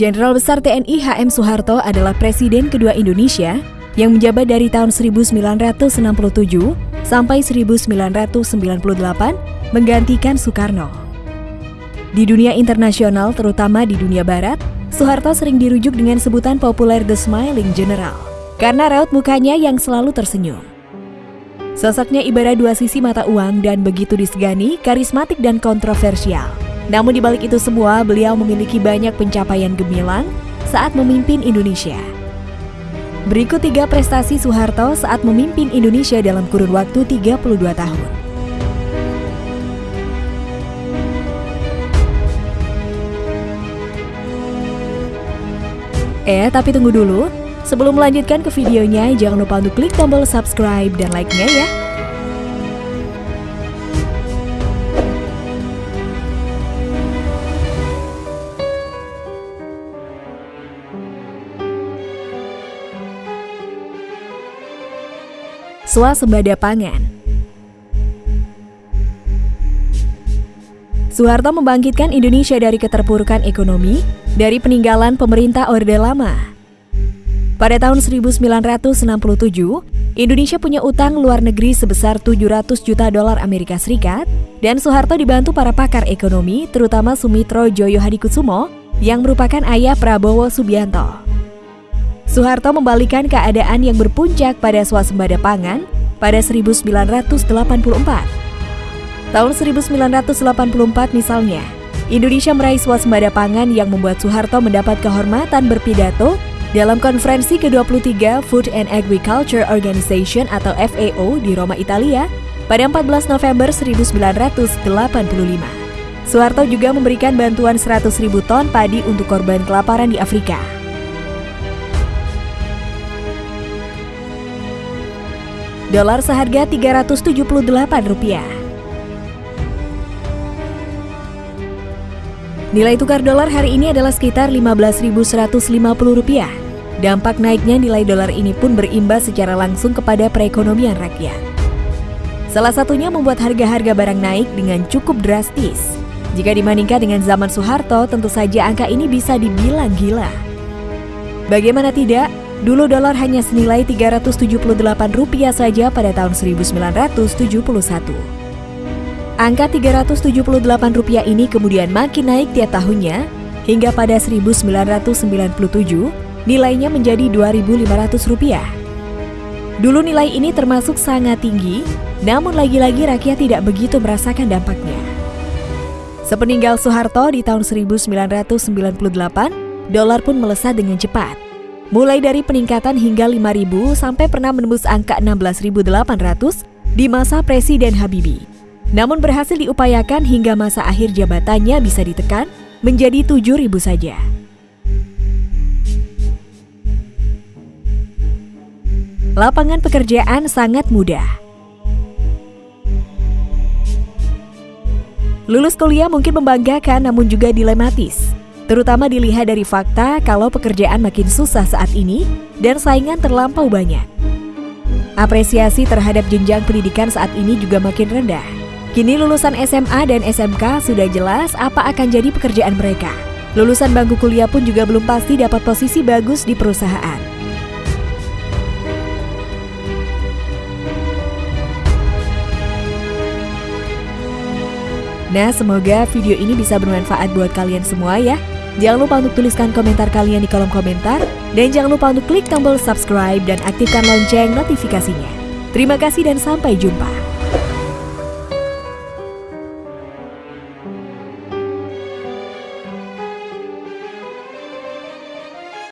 Jenderal Besar TNI HM Soeharto adalah presiden kedua Indonesia yang menjabat dari tahun 1967 sampai 1998 menggantikan Soekarno. Di dunia internasional, terutama di dunia barat, Soeharto sering dirujuk dengan sebutan populer The Smiling General karena raut mukanya yang selalu tersenyum. Sosoknya ibarat dua sisi mata uang dan begitu disegani, karismatik dan kontroversial. Namun di balik itu semua, beliau memiliki banyak pencapaian gemilang saat memimpin Indonesia. Berikut tiga prestasi Soeharto saat memimpin Indonesia dalam kurun waktu 32 tahun. Eh, tapi tunggu dulu. Sebelum melanjutkan ke videonya, jangan lupa untuk klik tombol subscribe dan like-nya ya. Swasembada pangan. Soeharto membangkitkan Indonesia dari keterpurukan ekonomi dari peninggalan pemerintah Orde Lama. Pada tahun 1967, Indonesia punya utang luar negeri sebesar 700 juta dolar Amerika Serikat dan Soeharto dibantu para pakar ekonomi terutama Sumitro Joyo Hadikusumo yang merupakan ayah Prabowo Subianto. Soeharto membalikan keadaan yang berpuncak pada swasembada pangan pada 1984. Tahun 1984 misalnya, Indonesia meraih swasembada pangan yang membuat Soeharto mendapat kehormatan berpidato dalam konferensi ke-23 Food and Agriculture Organization atau FAO di Roma, Italia pada 14 November 1985. Soeharto juga memberikan bantuan 100.000 ton padi untuk korban kelaparan di Afrika. Dolar seharga 378 rupiah. Nilai tukar dolar hari ini adalah sekitar 15.150 rupiah. Dampak naiknya nilai dolar ini pun berimbas secara langsung kepada perekonomian rakyat. Salah satunya membuat harga-harga barang naik dengan cukup drastis. Jika dibandingkan dengan zaman Soeharto, tentu saja angka ini bisa dibilang gila. Bagaimana tidak, Dulu dolar hanya senilai 378 rupiah saja pada tahun 1971. Angka 378 rupiah ini kemudian makin naik tiap tahunnya hingga pada 1997 nilainya menjadi 2.500 rupiah. Dulu nilai ini termasuk sangat tinggi, namun lagi-lagi rakyat tidak begitu merasakan dampaknya. Sepeninggal Soeharto di tahun 1998, dolar pun melesat dengan cepat mulai dari peningkatan hingga 5.000 sampai pernah menembus angka 16.800 di masa Presiden Habibie. Namun berhasil diupayakan hingga masa akhir jabatannya bisa ditekan menjadi 7.000 saja. Lapangan pekerjaan sangat mudah. Lulus kuliah mungkin membanggakan namun juga dilematis terutama dilihat dari fakta kalau pekerjaan makin susah saat ini dan saingan terlampau banyak. Apresiasi terhadap jenjang pendidikan saat ini juga makin rendah. Kini lulusan SMA dan SMK sudah jelas apa akan jadi pekerjaan mereka. Lulusan bangku kuliah pun juga belum pasti dapat posisi bagus di perusahaan. Nah, semoga video ini bisa bermanfaat buat kalian semua ya. Jangan lupa untuk tuliskan komentar kalian di kolom komentar dan jangan lupa untuk klik tombol subscribe dan aktifkan lonceng notifikasinya. Terima kasih dan sampai jumpa.